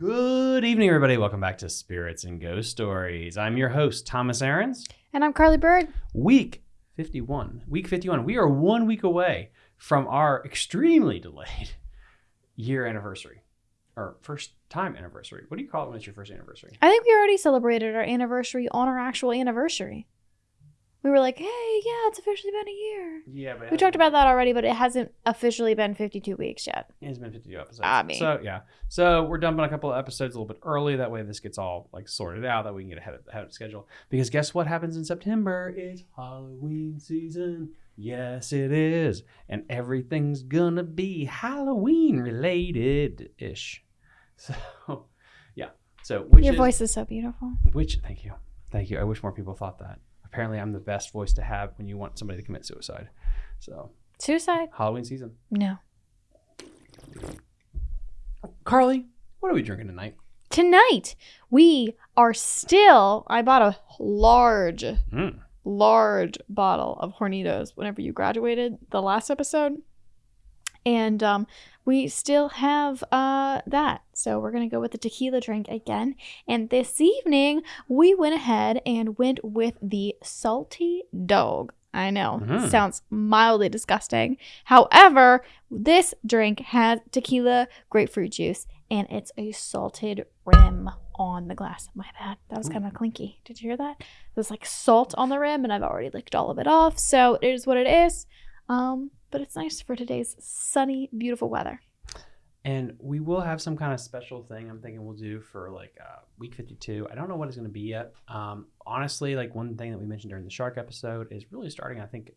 Good evening, everybody. Welcome back to Spirits and Ghost Stories. I'm your host, Thomas Aarons. And I'm Carly Bird. Week 51. Week 51. We are one week away from our extremely delayed year anniversary or first time anniversary. What do you call it when it's your first anniversary? I think we already celebrated our anniversary on our actual anniversary. We were like, hey, yeah, it's officially been a year. Yeah, but We talked about that already, but it hasn't officially been 52 weeks yet. It's been 52 episodes. I mean. So, yeah. So, we're dumping a couple of episodes a little bit early. That way, this gets all like sorted out. That we can get ahead of, ahead of schedule. Because guess what happens in September? It's Halloween season. Yes, it is. And everything's gonna be Halloween related ish. So, yeah. So, which Your is, voice is so beautiful. which, thank you. Thank you. I wish more people thought that. Apparently, I'm the best voice to have when you want somebody to commit suicide. So, Suicide? Halloween season. No. Carly, what are we drinking tonight? Tonight, we are still, I bought a large, Mm. large bottle of Hornitos whenever you graduated the last episode. And um, we still have uh, that. So we're going to go with the tequila drink again. And this evening, we went ahead and went with the salty dog. I know, Mhm. sounds mildly disgusting. However, this drink has tequila, grapefruit juice, and it's a salted rim on the glass. My bad. That was kind of clinky. Did you hear that? There's like salt on the rim, and I've already licked all of it off. So it is what it is. Um, but it's nice for today's sunny, beautiful weather. And we will have some kind of special thing I'm thinking we'll do for like uh, week 52. I don't know what it's going to be yet. Um, honestly, like one thing that we mentioned during the shark episode is really starting. I think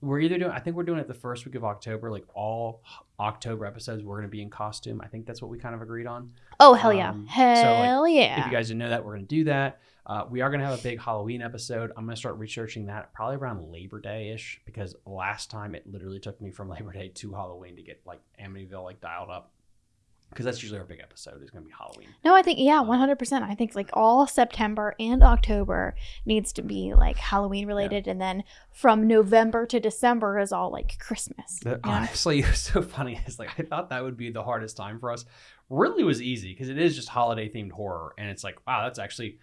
we're either doing, I think we're doing it the first week of October, like all October episodes, we're going to be in costume. I think that's what we kind of agreed on. Oh hell yeah, Um, so, like, hell yeah! If you guys didn't know that, we're going to do that. Uh, we are going to have a big Halloween episode. I'm going to start researching that probably around Labor Day ish because last time it literally took me from Labor Day to Halloween to get like Amityville like dialed up because that's usually our big episode is going to be Halloween. No, I think yeah, one hundred percent. I think like all September and October needs to be like Halloween related, and then from November to December is all like Christmas. You know? Honestly, it was so funny. It's like I thought that would be the hardest time for us. Really was easy because it is just holiday themed horror, and it's like wow, that's actually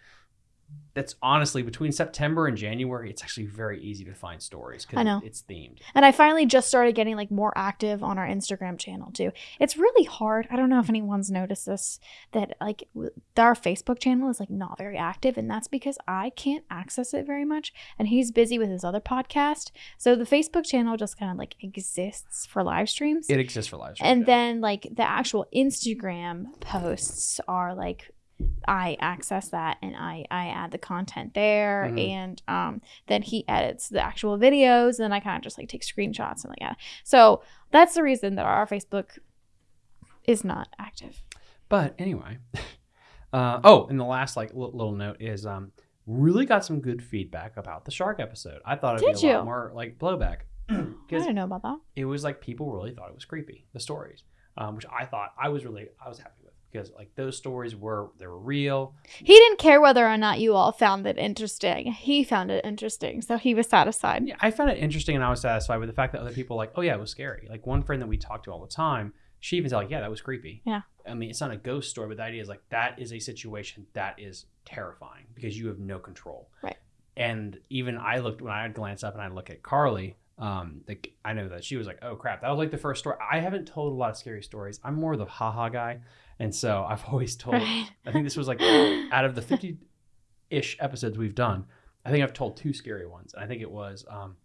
that's honestly between September and January. It's actually very easy to find stories because I know. it's themed. And I finally just started getting like more active on our Instagram channel too. It's really hard. I don't know if anyone's noticed this that like our Facebook channel is like not very active and that's because I can't access it very much and he's busy with his other podcast. So the Facebook channel just kind of like exists for live streams. It exists for live streams, and yeah. then like the actual Instagram posts are like I access that and I I add the content there Mhm. and um then he edits the actual videos and then I kind of just like take screenshots and like that. So that's the reason that our Facebook is not active. But anyway, uh, oh, and the last like li- little note is um, really got some good feedback about the shark episode. I thought it'd Did be a you? lot more like blowback I didn't know about that. it was like people really thought it was creepy the stories, um, which I thought I was really I was happy with because like those stories were they were real. He didn't care whether or not you all found it interesting. He found it interesting, so he was satisfied. Yeah, I found it interesting and I was satisfied with the fact that other people were like, oh yeah, it was scary. Like one friend that we talked to all the time, she even said like, yeah, that was creepy. Yeah. I mean, it's not a ghost story, but the idea is like that is a situation that is terrifying because you have no control. Right. And even I looked when I glance up and I look at Carly, um, like I know that she was like, oh crap, that was like the first story. I haven't told a lot of scary stories. I'm more the haha guy, and so I've always told. Right. I think this was like out of the 50 ish episodes we've done, I think I've told two scary ones. And I think it was um,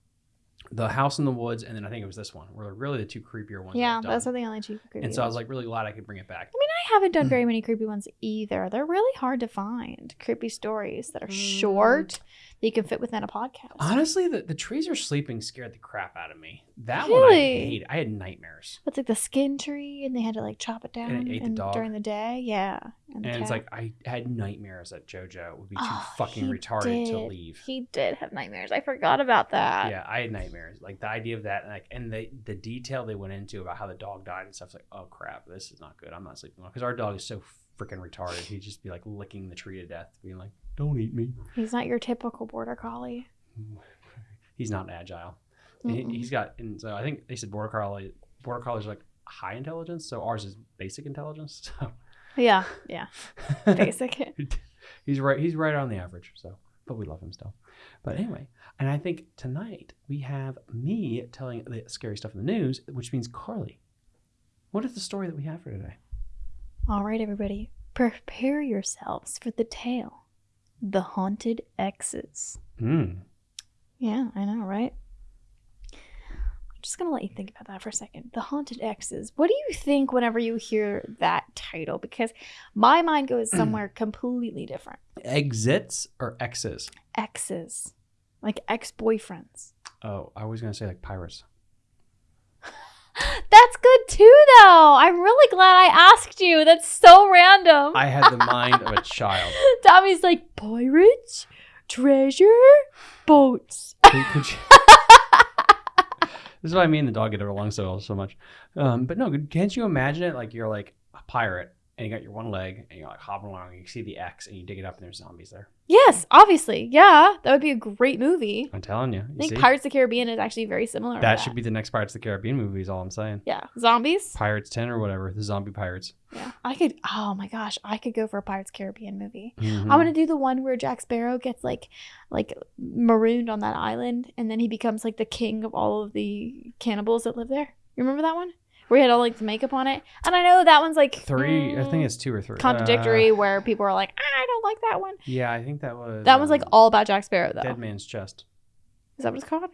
the house in the woods, and then I think it was this one, were really the two creepier ones. Yeah, those are the only two creepy And so I was like really glad I could bring it back. I mean, I haven't done very many creepy ones either. They're really hard to find. Creepy stories that are short that you can fit within a podcast. Honestly, the, the trees are sleeping scared the crap out of me. That one I Really? hate. I had nightmares. It's like the skin tree, and they had to like chop it down And it ate the dog. during the day. Yeah, the And it's cat. like I had nightmares that JoJo would be too Oh, fucking he retarded to did. leave. He did have nightmares. I forgot about that. yeah, I had nightmares. Like the idea of that, and like, and the the detail they went into about how the dog died and stuff. It's like, oh crap, this is not good. I'm not sleeping well because our dog is so freaking retarded. He'd just be like licking the tree to death, being like, "Don't eat me." He's not your typical border collie. He's not agile. He- Mm-mm. He's got, and so I think they said border collie, border collies are like high intelligence. So ours is basic intelligence. So Yeah, yeah. Basic. he's right. He's right on the average. So, but we love him still. But anyway, and I think tonight we have me telling the scary stuff in the news, which means Carly. What is the story that we have for today? All right, everybody, prepare yourselves for the tale: the haunted X's. Hmm. Yeah, I know, right? I'm just gonna let you think about that for a second. The haunted X's. What do you think whenever you hear that title? Because my mind goes somewhere completely different. Exits or X's? Exes, like ex-boyfriends. Oh, I was gonna say like pirates. That's good too, though. I'm really glad I asked you. That's so random. I had the mind of a child. Tommy's like pirates, treasure, boats. This is what I mean. The dog get along so so much. Um, but no, can't you imagine it? Like you're like a pirate and you got your one leg and you're like hopping along. And you see the X and you dig it up and there's zombies there. Yes, obviously. Yeah, that would be a great movie. I'm telling you. I think see? Pirates of the Caribbean is actually very similar. to that should be the next Pirates of the Caribbean movie. Is all I'm saying. Yeah, zombies. Pirates 10 or whatever. The zombie pirates. Yeah, I could. Oh my gosh, I could go for a Pirates Caribbean movie. Mhm. I want to do the one where Jack Sparrow gets like, like marooned on that island, and then he becomes like the king of all of the cannibals that live there. You remember that one? Where he had all like the makeup on it, and I know that one's like Three. I mm, think it's two or three. contradictory. Uh, where people are like, "Ah, I don't like that one. yeah, I think that was. That one's like um, all about Jack Sparrow, though. Dead Man's Chest. Is that what it's called?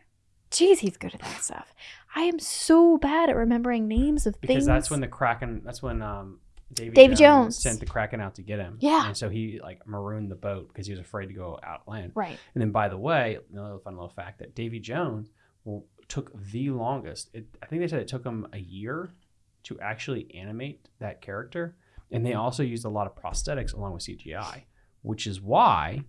Jeez, he's good at that stuff. I am so bad at remembering names of Because things. Because that's when the Kraken. That's when um. Davy, Davy Jones. sent the Kraken out to get him. Yeah. And so he like marooned the boat because he was afraid to go out land. right. And then, by the way, another fun little fact that Davy Jones well, took the longest. It, I think they said it took them a year to actually animate that character, and they also used a lot of prosthetics along with CGI, which is why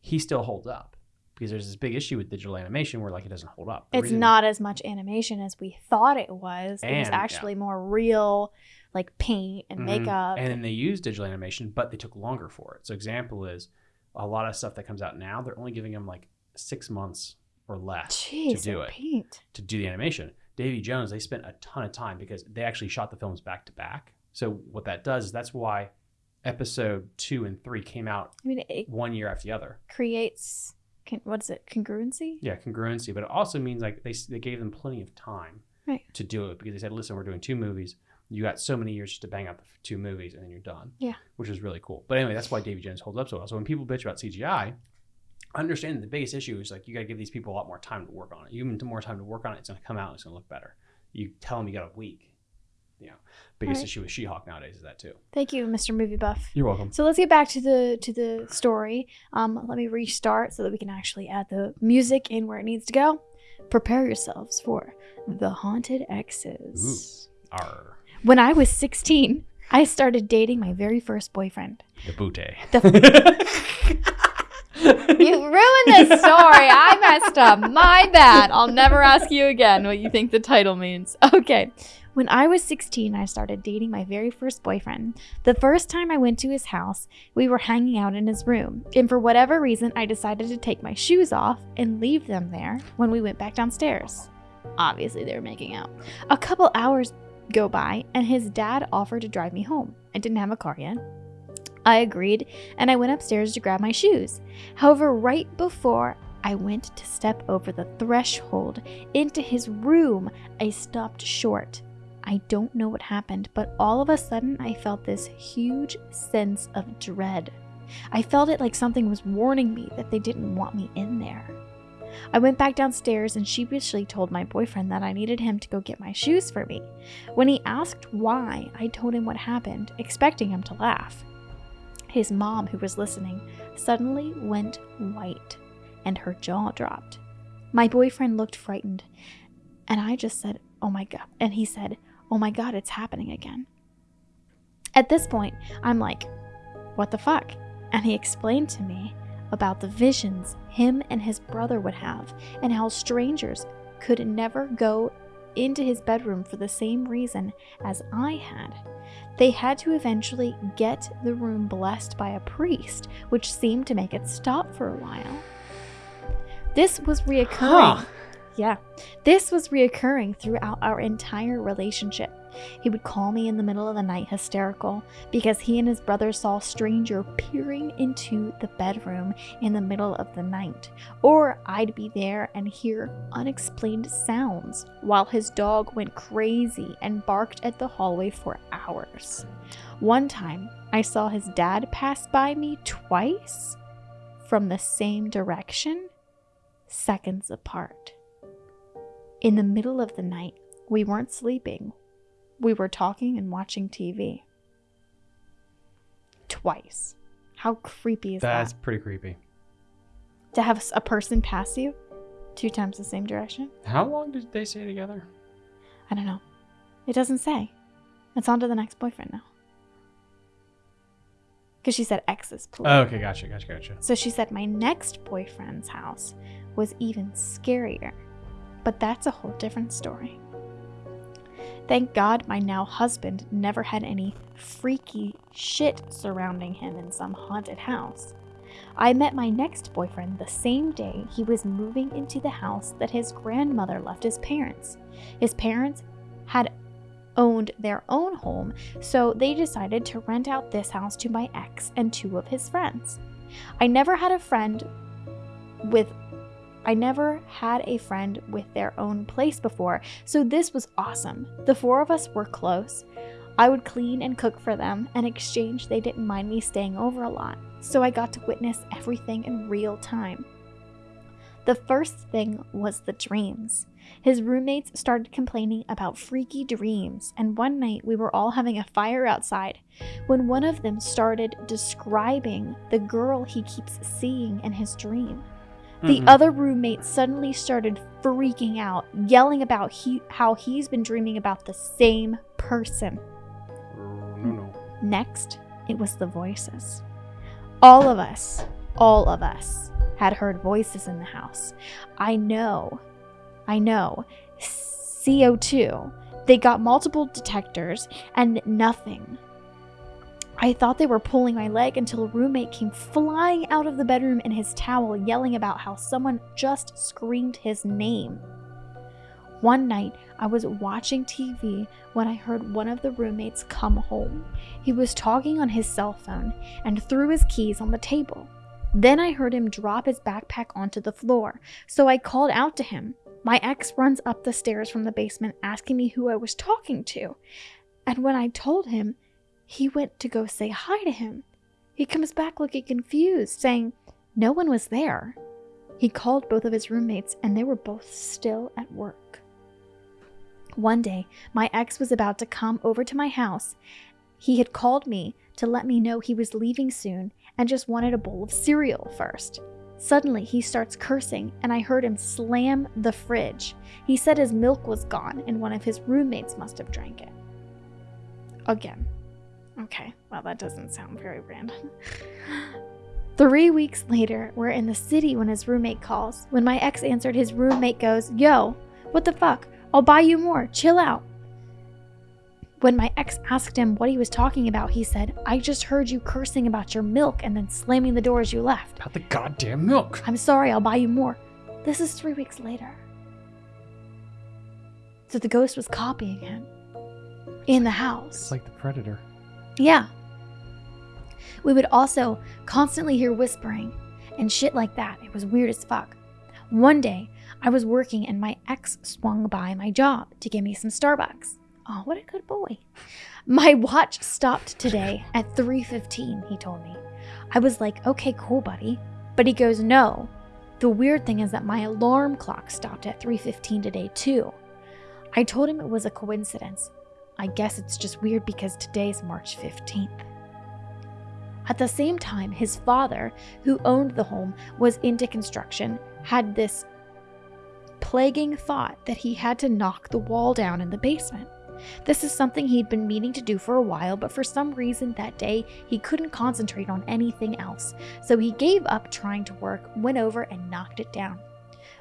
he still holds up. Because there's this big issue with digital animation where like it doesn't hold up. The It's not as much animation as we thought it was. it was And, yeah. actually more real, like paint and Mhm. makeup. And then they use digital animation, but they took longer for it. So example is a lot of stuff that comes out now, they're only giving them like six months or less Jeez, to do it. paint. to do the animation. Davy Jones, they spent a ton of time because they actually shot the films back to back. So what that does is that's why episode two and three came out I mean, one year after the other. creates con- what is it? Congruency. Yeah, congruency, but it also means like they they gave them plenty of time Right. to do it because they said, listen, we're doing two movies. You got so many years just to bang out the two movies and then you're done. Yeah. which is really cool. But anyway, that's why Davy Jones holds up so well. So when people bitch about CGI. Understand the biggest issue is like you got to give these people a lot more time to work on it. You give them more time to work on it, it's going to come out. It's going to look better. You tell them you got a week. You know, biggest Right. issue with She-Hulk nowadays is that too. Thank you, Mr. Movie Buff. You're welcome. So let's get back to the to the story. Um, let me restart so that we can actually add the music in where it needs to go. Prepare yourselves for the haunted exes. Arr, When I was 16, I started dating my very first boyfriend. the booty. You ruined this story. Up. My bad. I'll never ask you again what you think the title means. Okay. When I was 16, I started dating my very first boyfriend. The first time I went to his house, we were hanging out in his room, and for whatever reason, I decided to take my shoes off and leave them there when we went back downstairs. Obviously, they were making out. A couple hours go by, and his dad offered to drive me home. I didn't have a car yet. I agreed, and I went upstairs to grab my shoes. However, right before I went to step over the threshold into his room, I stopped short. I don't know what happened, but all of a sudden I felt this huge sense of dread. I felt it like something was warning me that they didn't want me in there. I went back downstairs and sheepishly told my boyfriend that I needed him to go get my shoes for me. When he asked why, I told him what happened, expecting him to laugh. His mom, who was listening, suddenly went white and her jaw dropped. My boyfriend looked frightened, and I just said, Oh my God. And he said, Oh my God, it's happening again. At this point, I'm like, What the fuck? And he explained to me about the visions him and his brother would have, and how strangers could never go into his bedroom for the same reason as I had. They had to eventually get the room blessed by a priest, which seemed to make it stop for a while. This was reoccurring. Huh. Yeah. This was reoccurring throughout our entire relationship. He would call me in the middle of the night hysterical because he and his brother saw a stranger peering into the bedroom in the middle of the night. Or I'd be there and hear unexplained sounds while his dog went crazy and barked at the hallway for hours. One time, I saw his dad pass by me twice from the same direction, seconds apart. In the middle of the night, we weren't sleeping. We were talking and watching TV. Twice. How creepy is That's that? That's pretty creepy. To have a person pass you two times the same direction? How long did they stay together? I don't know. It doesn't say. It's on to the next boyfriend now. Because she said exes, plural. Oh, okay, gotcha, gotcha, gotcha. So she said my next boyfriend's house was even scarier. But that's a whole different story. Thank God my now husband never had any freaky shit surrounding him in some haunted house. I met my next boyfriend the same day he was moving into the house that his grandmother left his parents. His parents had owned their own home, so they decided to rent out this house to my ex and two of his friends. I never had a friend with I never had a friend with their own place before, so this was awesome. The four of us were close. I would clean and cook for them, and exchange, they didn't mind me staying over a lot, so I got to witness everything in real time. The first thing was the dreams. His roommates started complaining about freaky dreams, and one night we were all having a fire outside when one of them started describing the girl he keeps seeing in his dream. The Mhm. other roommate suddenly started freaking out, yelling about he- how he's been dreaming about the same person. No, no. Next, it was the voices. All of us, all of us had heard voices in the house. I know, I know. CO2. They got multiple detectors and nothing. I thought they were pulling my leg until a roommate came flying out of the bedroom in his towel, yelling about how someone just screamed his name. One night, I was watching TV when I heard one of the roommates come home. He was talking on his cell phone and threw his keys on the table. Then I heard him drop his backpack onto the floor, so I called out to him. My ex runs up the stairs from the basement asking me who I was talking to. And when I told him, he went to go say hi to him. He comes back looking confused, saying no one was there. He called both of his roommates, and they were both still at work. One day, my ex was about to come over to my house. He had called me to let me know he was leaving soon and just wanted a bowl of cereal first. Suddenly, he starts cursing, and I heard him slam the fridge. He said his milk was gone, and one of his roommates must have drank it. Again. Okay, well, that doesn't sound very random. Three weeks later, we're in the city when his roommate calls. When my ex answered, his roommate goes, Yo, what the fuck? I'll buy you more. Chill out. When my ex asked him what he was talking about, he said, I just heard you cursing about your milk and then slamming the door as you left. About the goddamn milk. I'm sorry, I'll buy you more. This is three weeks later. So the ghost was copying him in the house. It's like the predator. Yeah. We would also constantly hear whispering and shit like that. It was weird as fuck. One day, I was working and my ex swung by my job to give me some Starbucks. Oh, what a good boy. My watch stopped today at 3:15, he told me. I was like, "Okay, cool, buddy." But he goes, "No. The weird thing is that my alarm clock stopped at 3:15 today, too." I told him it was a coincidence. I guess it's just weird because today's March 15th. At the same time, his father, who owned the home, was into construction, had this plaguing thought that he had to knock the wall down in the basement. This is something he'd been meaning to do for a while, but for some reason that day he couldn't concentrate on anything else, so he gave up trying to work, went over, and knocked it down.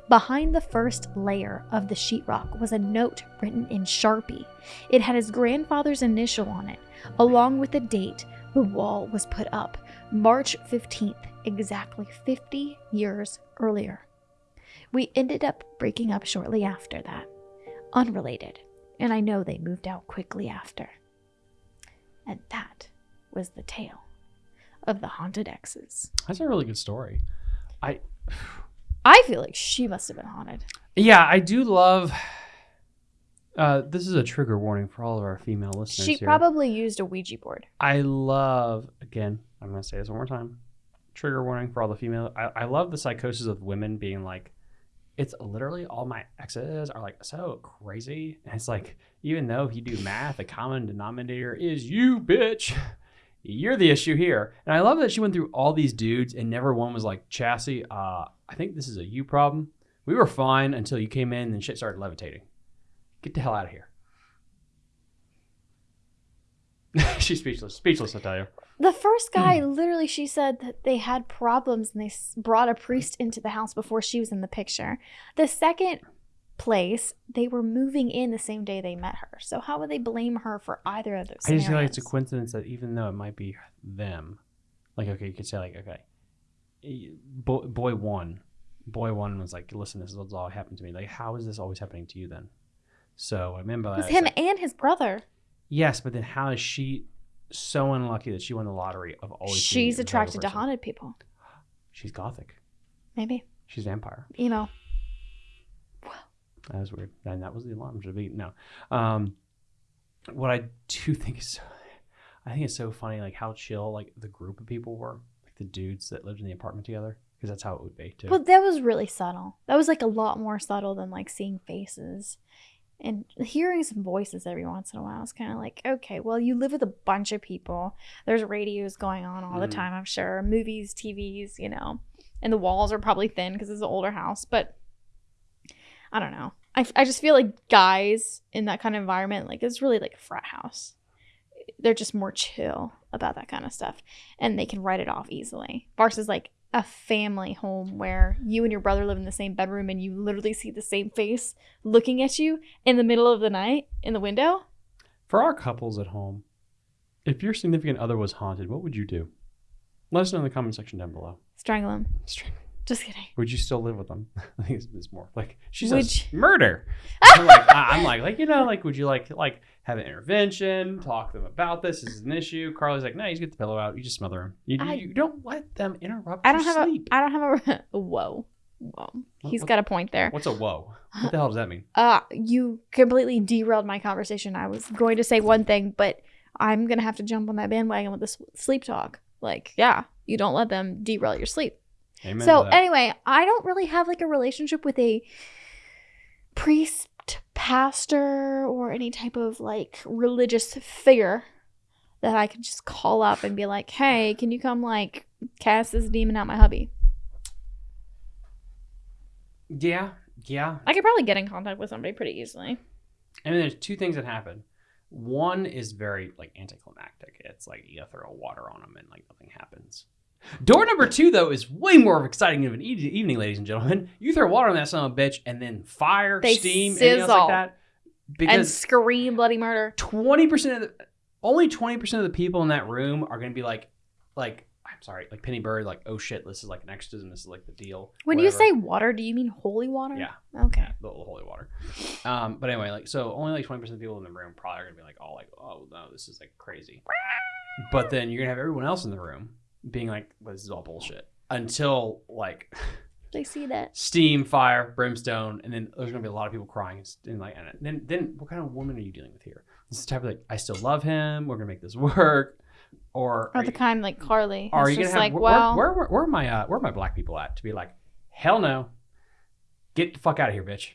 Behind the first layer of the sheetrock was a note written in Sharpie. It had his grandfather's initial on it, along with the date the wall was put up March 15th, exactly 50 years earlier. We ended up breaking up shortly after that. Unrelated. And I know they moved out quickly after. And that was the tale of the haunted exes. That's a really good story. I I feel like she must have been haunted. yeah, I do love. Uh, this is a trigger warning for all of our female listeners. She here. probably used a Ouija board. I love again. I'm gonna say this one more time. Trigger warning for all the female. I, I love the psychosis of women being like, it's literally all my exes are like so crazy. And it's like, even though if you do math, the common denominator is you, bitch. You're the issue here. And I love that she went through all these dudes and never one was like, Chassis, uh, I think this is a you problem. We were fine until you came in and shit started levitating. Get the hell out of here. She's speechless. Speechless, I tell you. The first guy, Hmm. literally, she said that they had problems and they brought a priest into the house before she was in the picture. The second place, they were moving in the same day they met her. So how would they blame her for either of those? I just feel like it's a coincidence that even though it might be them, like okay, you could say like okay, boy, boy one, boy one was like, listen, this is what's all happened to me. Like, how is this always happening to you then? So I remember It was him like, and his brother. yes, but then how is she so unlucky that she won the lottery of always? She's the type of attracted to haunted people. She's gothic. Maybe. She's vampire. Emo. That was weird. And that was the alarm to be no. Um, what I do think is, so, I think it's so funny, like how chill like the group of people were, like the dudes that lived in the apartment together, because that's how it would be too. But that was really subtle. That was like a lot more subtle than like seeing faces. And hearing some voices every once in a while is kind of like, okay, well, you live with a bunch of people. There's radios going on all the Mhm. time, I'm sure. Movies, TVs, you know. And the walls are probably thin because it's an older house. But I don't know. I, I just feel like guys in that kind of environment, like it's really like a frat house. They're just more chill about that kind of stuff. And they can write it off easily. Versus like a family home where you and your brother live in the same bedroom and you literally see the same face looking at you in the middle of the night in the window. For our couples at home, if your significant other was haunted, what would you do? Let us know in the comment section down below. Strangle him. String- Just kidding. Would you still live with them? I think it's, more like she says you- murder. I'm like, I'm like, like you know, like would you like like have an intervention, talk to them about this? This is an issue. Carly's like, no, you just get the pillow out. You just smother them. You, I- you don't let them interrupt. I don't your have sleep. a I don't have a whoa. Whoa. He's what- got a point there. What's a whoa? What the hell does that mean? Uh you completely derailed my conversation. I was going to say one thing, but I'm going to have to jump on that bandwagon with this sleep talk. Like, yeah, you don't let them derail your sleep. Amen. so anyway, I don't really have like a relationship with a priest, pastor, or any type of like religious figure that I could just call up and be like, "Hey, can you come like cast this demon out my hubby?" yeah, yeah. I could probably get in contact with somebody pretty easily. I mean, there's two things that happen. One is very like anticlimactic. It's like you throw water on them and like nothing happens. Door number two, though, is way more exciting of an e- evening, ladies and gentlemen. You throw water on that son of a bitch, and then fire, They steam, anything else like sizzle. that. and scream bloody murder. twenty percent of the only twenty percent of the people in that room are going to be like, like I'm sorry, like Penny Bird, like oh shit, this is like an exorcism, this is like the deal. When you say water, do you mean holy water? Yeah. Okay. Yeah, the holy water. Um, but anyway, like so, only like twenty percent of the people in the room probably are gonna be like, "Oh, like, oh no, this is like crazy." But then you're gonna have everyone else in the room being like, well, "This is all bullshit." Until like They see that. steam, fire, brimstone, and then there's gonna be a lot of people crying and, like, and then then what kind of woman are you dealing with here? This is the type of like, I still love him. We're gonna make this work. Or Or are the you- kind like Carly. are It's you gonna just have like, where, well, where, where, where are my uh, where are my black people at to be like hell no get the fuck out of here bitch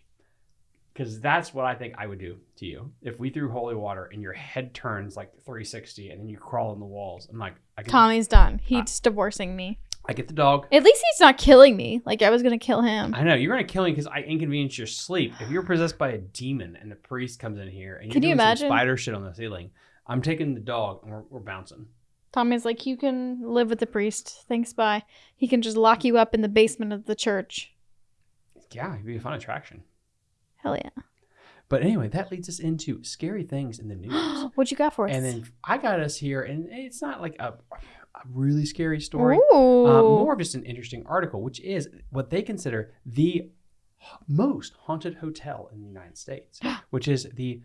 because that's what i think i would do to you if we threw holy water and your head turns like 360 and then you crawl in the walls i'm like i get, Tommy's done. He's divorcing me. I get the dog At least he's not killing me. Like I was gonna kill him. i know you're gonna kill me because i inconvenience your sleep if you're possessed by a demon and the priest comes in here and you're Can you doing some imagine? spider shit on the ceiling i'm taking the dog and we're, we're bouncing Tommy's like, you can live with the priest. Thanks, bye. He can just lock you up in the basement of the church. yeah it'd be a fun attraction Hell yeah. but anyway that leads us into scary things in the news what you got for us? And then I got us here, and it's not like a, a really scary story, um, more of just an interesting article, which is what they consider the most haunted hotel in the United States, which is the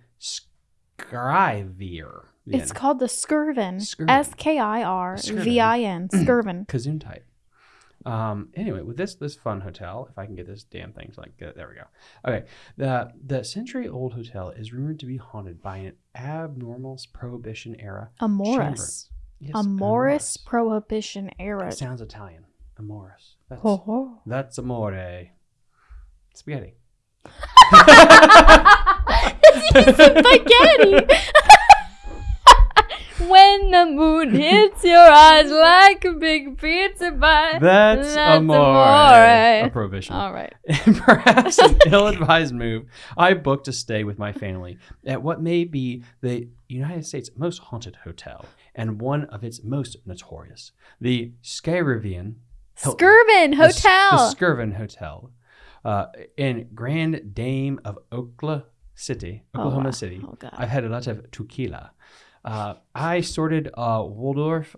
Scrivier. It's called the Skirvin. Skirvin. S K I R V I N. Skirvin. Kazoon type. Um, anyway, with this this fun hotel, if I can get this damn thing to like get, there we go. Okay, the the century old hotel is rumored to be haunted by an abnormal prohibition era. A Morris. Yes, A Morris Prohibition era. It sounds Italian. Amoris. That's Ho, ho. that's amore. Spaghetti. It's spaghetti. when the moon hits your eyes like a big pizza pie. That's, That's amore. amore. A prohibition. All right. Perhaps an ill-advised move, I booked a stay with my family at what may be the United States' most haunted hotel and one of its most notorious, the Skyrivian. Skirvin Hotel. The, Skirvin Hotel uh, in Grand Dame of Oklahoma City, Oh, Oklahoma wow. City. Oh, God. I've had a lot of tequila. Uh, I sorted uh, Waldorf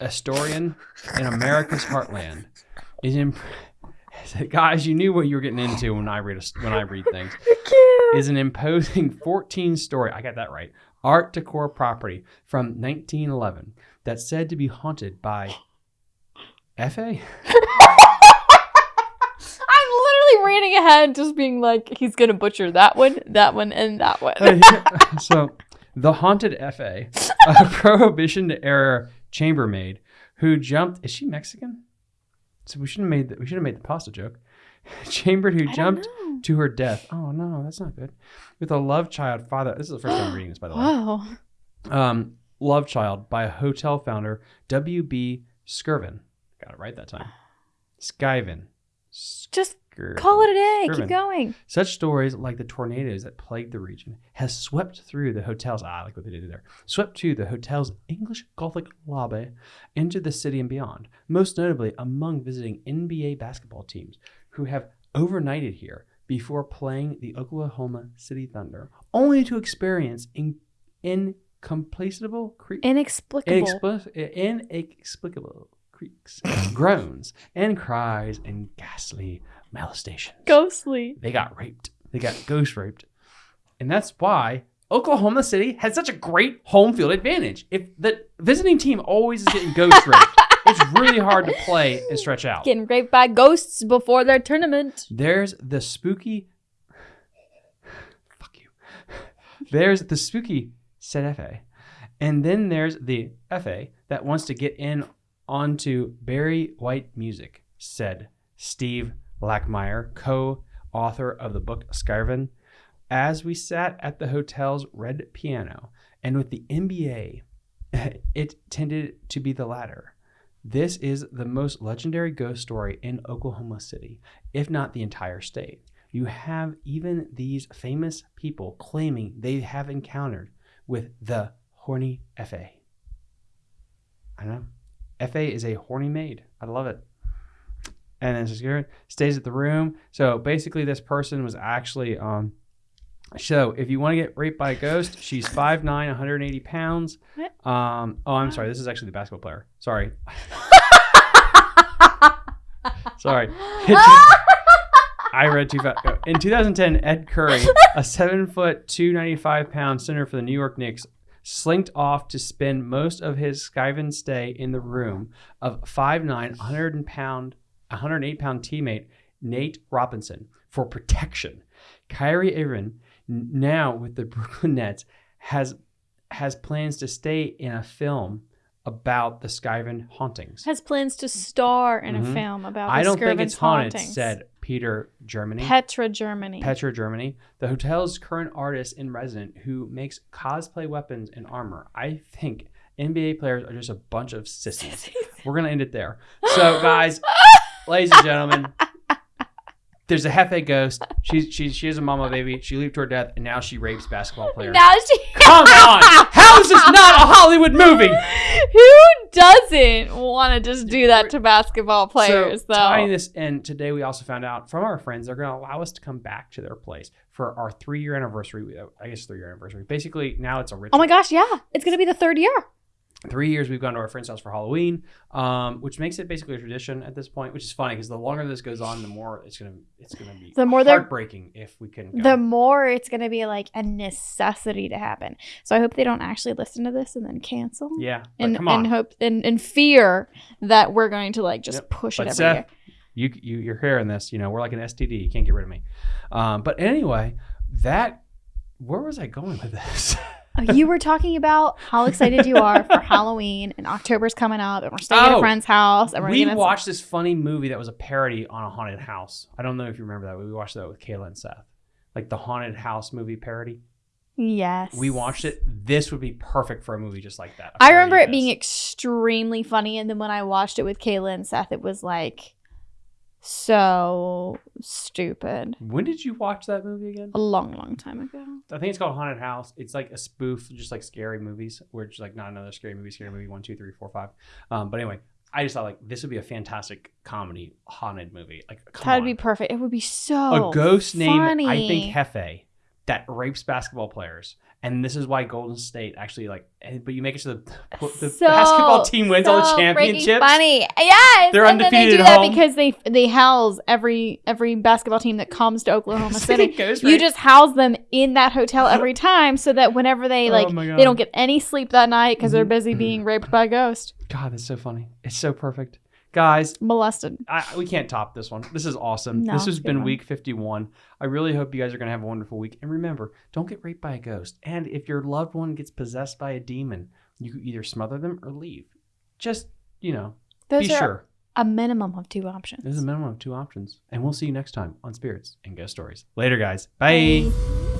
Astorian in America's heartland. Is imp- guys, you knew what you were getting into when I read a, when I read things. Is an imposing 14 story. I got that right. Art decor property from 1911 that's said to be haunted by Fa. I'm literally reading ahead, just being like, he's gonna butcher that one, that one, and that one. so the haunted fa a prohibition era chambermaid who jumped is she mexican? So we should have made the, we should have made the pasta joke. Chambered who I jumped to her death. Oh no that's not good. With a love child father this is the first time I'm reading this by the way. Wow. um love child by a hotel founder wb skirvin. Got it right that time. Skyvin. Just Call it a day. Keep going. Such stories like the tornadoes that plagued the region has swept through the hotel's I like what they did there. Swept through the hotel's English Gothic lobby into the city and beyond. Most notably among visiting NBA basketball teams who have overnighted here before playing the Oklahoma City Thunder, only to experience in, incomplacable cre- Inexplicable. Inexpli- inexplicable creaks, groans, and cries and ghastly molestations. Ghostly. They got raped. They got ghost raped. And that's why Oklahoma City has such a great home field advantage. If the visiting team always is getting ghost raped, it's really hard to play and stretch out. Getting raped by ghosts before their tournament. There's the spooky. Fuck you. There's the spooky said FA. And then there's the FA that wants to get in onto Barry White music, said Steve Lackmeyer, co author of the book Skyven. As we sat at the hotel's red piano, and with the NBA, it tended to be the latter. This is the most legendary ghost story in Oklahoma City, if not the entire state. You have even these famous people claiming they have encountered with the horny FA. I know. FA is a horny maid. I love it. And then security stays at the room. So basically, this person was actually um. So if you want to get raped by a ghost, she's 5'9", 180 pounds. Um. Oh, I'm sorry. This is actually the basketball player. Sorry. Sorry. I read too fast. In 2010, Ed Curry, a seven foot, 295 pound center for the New York Knicks, slinked off to spend most of his Skyven stay in the room of 5'9, 100 pound, 108 pound teammate Nate Robinson for protection. Kyrie Irving, now with the Brooklyn Nets, has has plans to stay in a film about the Skyven hauntings. Has plans to star in Mhm. a film about I don't think Skirvin's it's haunted, hauntings. said Peter Germany. Petra, Germany. Petra, Germany, the hotel's current artist in resident who makes cosplay weapons and armor. I think NBA players are just a bunch of sissies. We're gonna end it there. So, guys, ladies and gentlemen, there's a Hefe ghost. She's she she is a mama baby. She leaped to her death, and now she rapes basketball players. now she. Come on, how is this not a Hollywood movie? Who doesn't want to just do that to basketball players, so, though? Tying this in, today we also found out from our friends they're going to allow us to come back to their place for our three year anniversary. Uh, I guess three year anniversary. Basically, now it's a ritual. oh my gosh, yeah, it's gonna be the third year. Three years we've gone to our friend's house for Halloween, um, which makes it basically a tradition at this point. Which is funny because the longer this goes on, the more it's gonna it's gonna be The more heartbreaking if we couldn't go. The more it's going to be like a necessity to happen. So I hope they don't actually listen to this and then cancel. yeah, And, come on. and hope and, and fear that we're going to like just Yep. push But it every Seth, year. you you you're hearing this. You know, we're like an STD. You can't get rid of me. Um, but anyway, that where was I going with this? You were talking about how excited you are for Halloween and October's coming up and we're staying at Oh, a friend's house and we're we gonna watched this funny movie that was a parody on a haunted house. I don't know if you remember that. We watched that with Kayla and Seth, like the haunted house movie parody. Yes. We watched it. This would be perfect for a movie just like that. I remember it being extremely funny and then when I watched it with Kayla and Seth it was like so stupid. When did you watch that movie again? A long, long time ago. I think it's called Haunted House. It's like a spoof, just like scary movies, where it's like not another scary movie, scary movie one, two, three, four, five. Um, but anyway, I just thought like this would be a fantastic comedy haunted movie. Like, That'd on. be perfect. It would be so a ghost named. I think Hefe that rapes basketball players, and this is why Golden State actually like. But you make it so the, the So- basketball team wins all the championships. Funny, yes. They're and then they undefeated do at that because they they house every every basketball team that comes to Oklahoma City. Ghost You just house them in that hotel every time, so that whenever they Oh like, God. they don't get any sleep that night because they're Mhm. busy being raped by a ghost, God, that's so funny. It's so perfect, guys. molested. I, we can't top this one. This is awesome. No, this has been one. week 51. I really hope you guys are going to have a wonderful week. And remember, don't get raped by a ghost. And if your loved one gets possessed by a demon, you can either smother them or leave. Just, you know, Those be are sure. a minimum of two options. There's a minimum of two options. And we'll see you next time on Spirits and Ghost Stories. Later, guys. Bye. Bye.